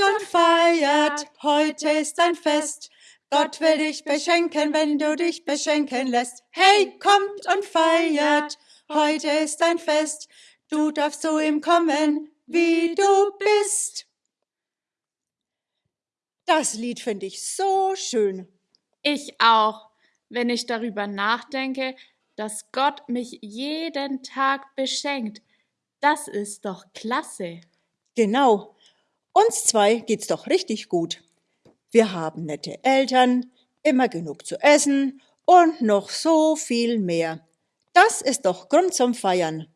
und feiert, heute ist ein Fest. Gott will dich beschenken, wenn du dich beschenken lässt. Hey, kommt und feiert, heute ist ein Fest. Du darfst zu ihm kommen, wie du bist. Das Lied finde ich so schön. Ich auch, wenn ich darüber nachdenke, dass Gott mich jeden Tag beschenkt. Das ist doch klasse. Genau. Uns zwei geht's doch richtig gut. Wir haben nette Eltern, immer genug zu essen und noch so viel mehr. Das ist doch Grund zum Feiern.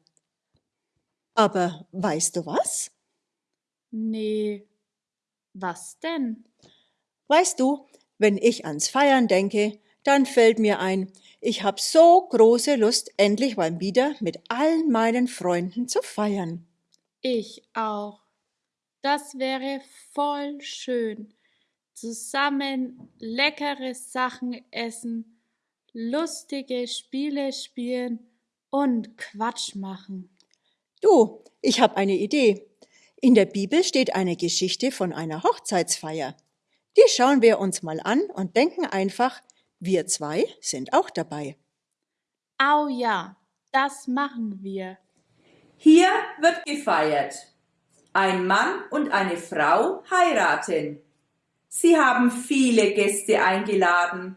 Aber weißt du was? Nee. Was denn? Weißt du, wenn ich ans Feiern denke, dann fällt mir ein, ich hab so große Lust, endlich mal wieder mit allen meinen Freunden zu feiern. Ich auch. Das wäre voll schön. Zusammen leckere Sachen essen, lustige Spiele spielen und Quatsch machen. Du, ich hab eine Idee. In der Bibel steht eine Geschichte von einer Hochzeitsfeier. Die schauen wir uns mal an und denken einfach, wir zwei sind auch dabei. Au ja, das machen wir. Hier wird gefeiert. Ein Mann und eine Frau heiraten. Sie haben viele Gäste eingeladen.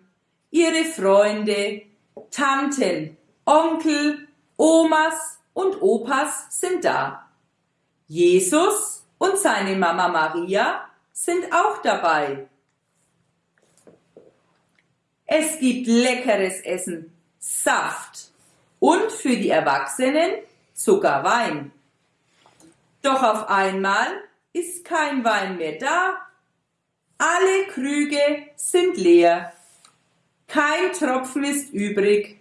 Ihre Freunde, Tanten, Onkel, Omas und Opas sind da. Jesus und seine Mama Maria sind auch dabei. Es gibt leckeres Essen, Saft und für die Erwachsenen sogar Wein. Doch auf einmal ist kein Wein mehr da. Alle Krüge sind leer. Kein Tropfen ist übrig.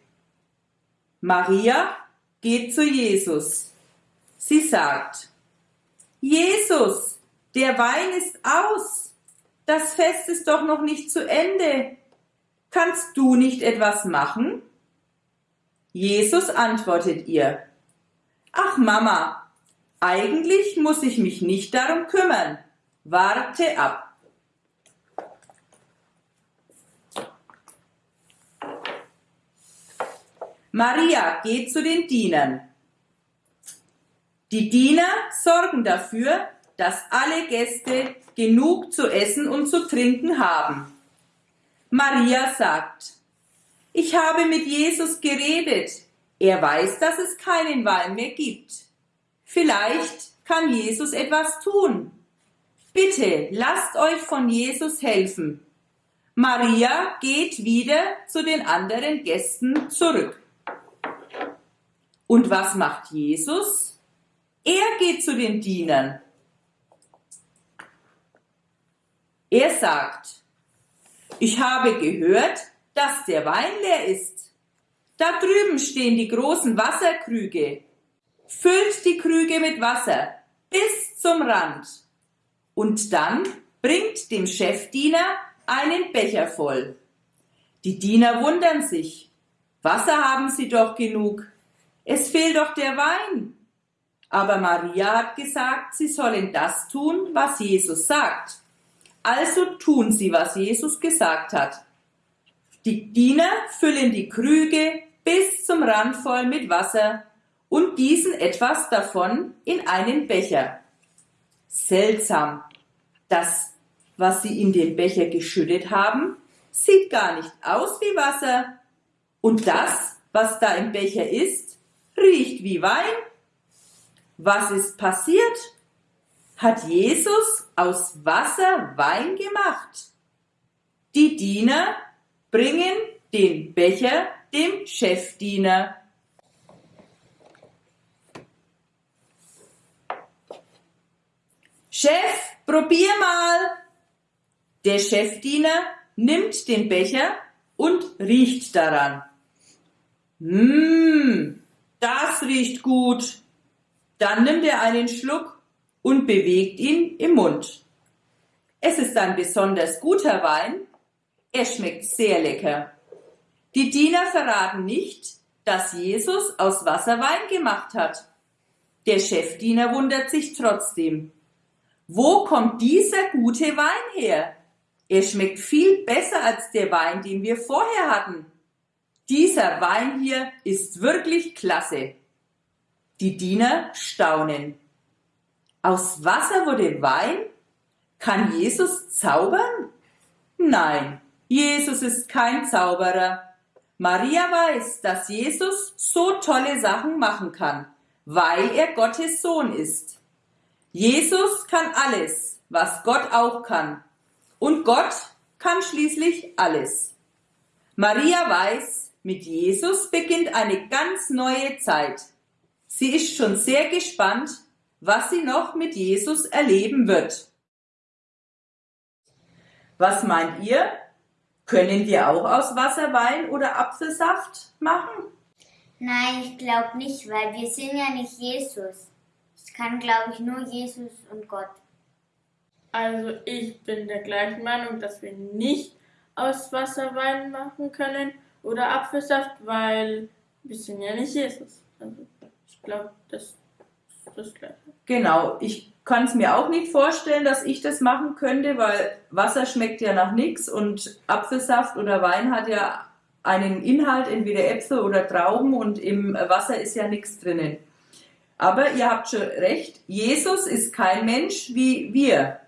Maria geht zu Jesus. Sie sagt, Jesus, der Wein ist aus. Das Fest ist doch noch nicht zu Ende. Kannst du nicht etwas machen? Jesus antwortet ihr, Ach Mama, eigentlich muss ich mich nicht darum kümmern. Warte ab. Maria geht zu den Dienern. Die Diener sorgen dafür, dass alle Gäste genug zu essen und zu trinken haben. Maria sagt, ich habe mit Jesus geredet. Er weiß, dass es keinen Wein mehr gibt. Vielleicht kann Jesus etwas tun. Bitte lasst euch von Jesus helfen. Maria geht wieder zu den anderen Gästen zurück. Und was macht Jesus? Er geht zu den Dienern. Er sagt, ich habe gehört, dass der Wein leer ist. Da drüben stehen die großen Wasserkrüge. Füllt die Krüge mit Wasser bis zum Rand. Und dann bringt dem Chefdiener einen Becher voll. Die Diener wundern sich. Wasser haben sie doch genug. Es fehlt doch der Wein. Aber Maria hat gesagt, sie sollen das tun, was Jesus sagt. Also tun sie, was Jesus gesagt hat. Die Diener füllen die Krüge bis zum Rand voll mit Wasser und gießen etwas davon in einen Becher. Seltsam. Das, was sie in den Becher geschüttet haben, sieht gar nicht aus wie Wasser. Und das, was da im Becher ist, riecht wie Wein. Was ist passiert? hat Jesus aus Wasser Wein gemacht. Die Diener bringen den Becher dem Chefdiener. Chef, probier mal. Der Chefdiener nimmt den Becher und riecht daran. Mmm, das riecht gut. Dann nimmt er einen Schluck und bewegt ihn im Mund. Es ist ein besonders guter Wein. Er schmeckt sehr lecker. Die Diener verraten nicht, dass Jesus aus Wasser Wein gemacht hat. Der Chefdiener wundert sich trotzdem. Wo kommt dieser gute Wein her? Er schmeckt viel besser als der Wein, den wir vorher hatten. Dieser Wein hier ist wirklich klasse. Die Diener staunen. Aus Wasser wurde Wein? Kann Jesus zaubern? Nein, Jesus ist kein Zauberer. Maria weiß, dass Jesus so tolle Sachen machen kann, weil er Gottes Sohn ist. Jesus kann alles, was Gott auch kann. Und Gott kann schließlich alles. Maria weiß, mit Jesus beginnt eine ganz neue Zeit. Sie ist schon sehr gespannt, was sie noch mit Jesus erleben wird. Was meint ihr? Können wir auch aus Wasser Wein oder Apfelsaft machen? Nein, ich glaube nicht, weil wir sind ja nicht Jesus. Kann, glaube ich, nur Jesus und Gott. Also ich bin der gleichen Meinung, dass wir nicht aus Wasser Wein machen können oder Apfelsaft, weil wir sind ja nicht Jesus. Also ich glaube, das ist das Gleiche. Genau, ich kann es mir auch nicht vorstellen, dass ich das machen könnte, weil Wasser schmeckt ja nach nichts und Apfelsaft oder Wein hat ja einen Inhalt, entweder Äpfel oder Trauben und im Wasser ist ja nichts drinnen. Aber ihr habt schon recht, Jesus ist kein Mensch wie wir.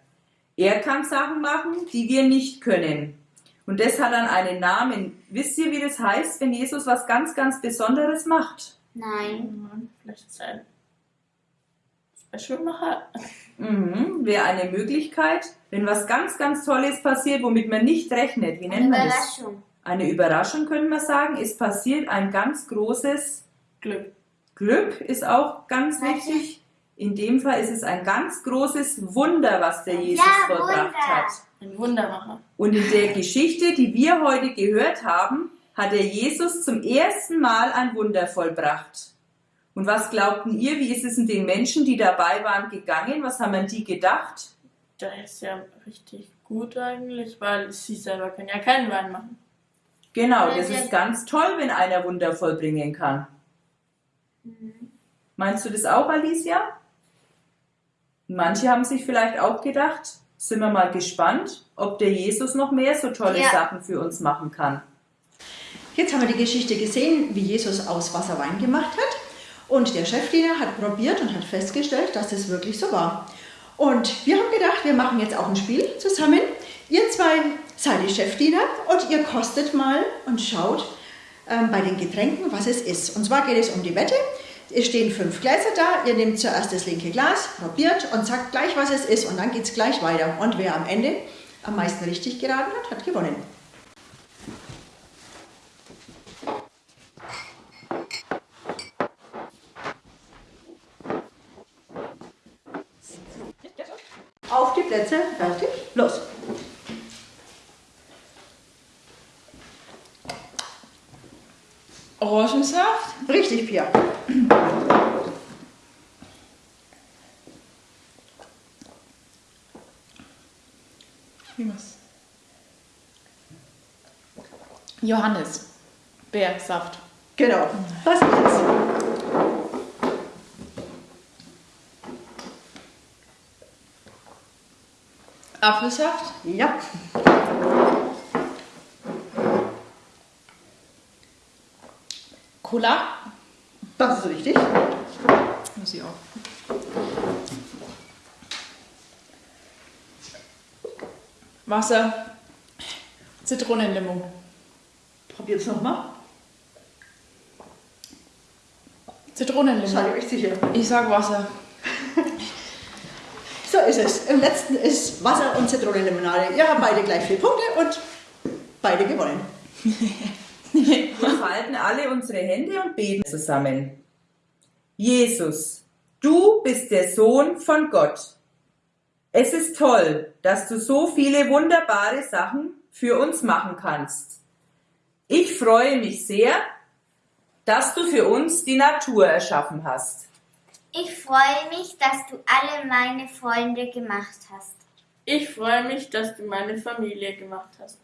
Er kann Sachen machen, die wir nicht können. Und das hat dann einen Namen. Wisst ihr, wie das heißt, wenn Jesus was ganz, ganz Besonderes macht? Nein. Vielleicht ist ein Specialmacher. Mhm, wäre eine Möglichkeit, wenn was ganz, ganz Tolles passiert, womit man nicht rechnet. Wie Eine nennt man das? Überraschung. Eine Überraschung, können wir sagen. Es passiert ein ganz großes Glück. Glück, ist auch ganz wichtig. In dem Fall ist es ein ganz großes Wunder, was der Jesus Ja, vollbracht Wunder. hat. Ein Wundermacher. Und in der Geschichte, die wir heute gehört haben, hat der Jesus zum ersten Mal ein Wunder vollbracht. Und was glaubten ihr, wie ist es in den Menschen, die dabei waren, gegangen? Was haben an die gedacht? Der ist ja richtig gut eigentlich, weil sie selber können ja keinen Wein machen. Genau, das ist ganz toll, wenn einer Wunder vollbringen kann. Meinst du das auch, Alicia? Manche haben sich vielleicht auch gedacht, sind wir mal gespannt, ob der Jesus noch mehr so tolle Ja. Sachen für uns machen kann. Jetzt haben wir die Geschichte gesehen, wie Jesus aus Wasser Wein gemacht hat. Und der Chefdiener hat probiert und hat festgestellt, dass das wirklich so war. Und wir haben gedacht, wir machen jetzt auch ein Spiel zusammen. Ihr zwei seid die Chefdiener und ihr kostet mal und schaut bei den Getränken, was es ist. Und zwar geht es um die Wette. Es stehen fünf Gläser da. Ihr nehmt zuerst das linke Glas, probiert und sagt gleich, was es ist. Und dann geht es gleich weiter. Und wer am Ende am meisten richtig geraten hat, hat gewonnen. Auf die Plätze, fertig, los. Orangensaft? Richtig, Pia. Wie was? Johannes. Bergsaft. Genau, das ist es. Apfelsaft? Ja, Cola? das ist richtig. Muss ich auch. Wasser. Zitronenlimo. Probiert's nochmal. Zitronenlimo. Seid ihr euch sicher? Ich sag Wasser. So ist es. Im letzten ist Wasser und Zitronenlimonade. Ihr habt beide gleich vier Punkte und beide gewonnen. Wir falten alle unsere Hände und beten zusammen. Jesus, du bist der Sohn von Gott. Es ist toll, dass du so viele wunderbare Sachen für uns machen kannst. Ich freue mich sehr, dass du für uns die Natur erschaffen hast. Ich freue mich, dass du alle meine Freunde gemacht hast. Ich freue mich, dass du meine Familie gemacht hast.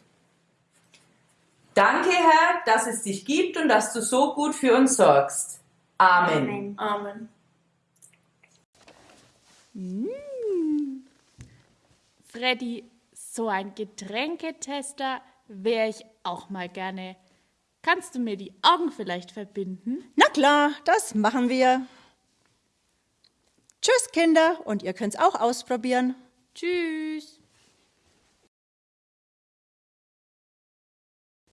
Danke, Herr, dass es dich gibt und dass du so gut für uns sorgst. Amen. Amen. Amen. Freddy, so ein Getränketester wäre ich auch mal gerne. Kannst du mir die Augen vielleicht verbinden? Na klar, das machen wir. Tschüss, Kinder, und ihr könnt's auch ausprobieren. Tschüss.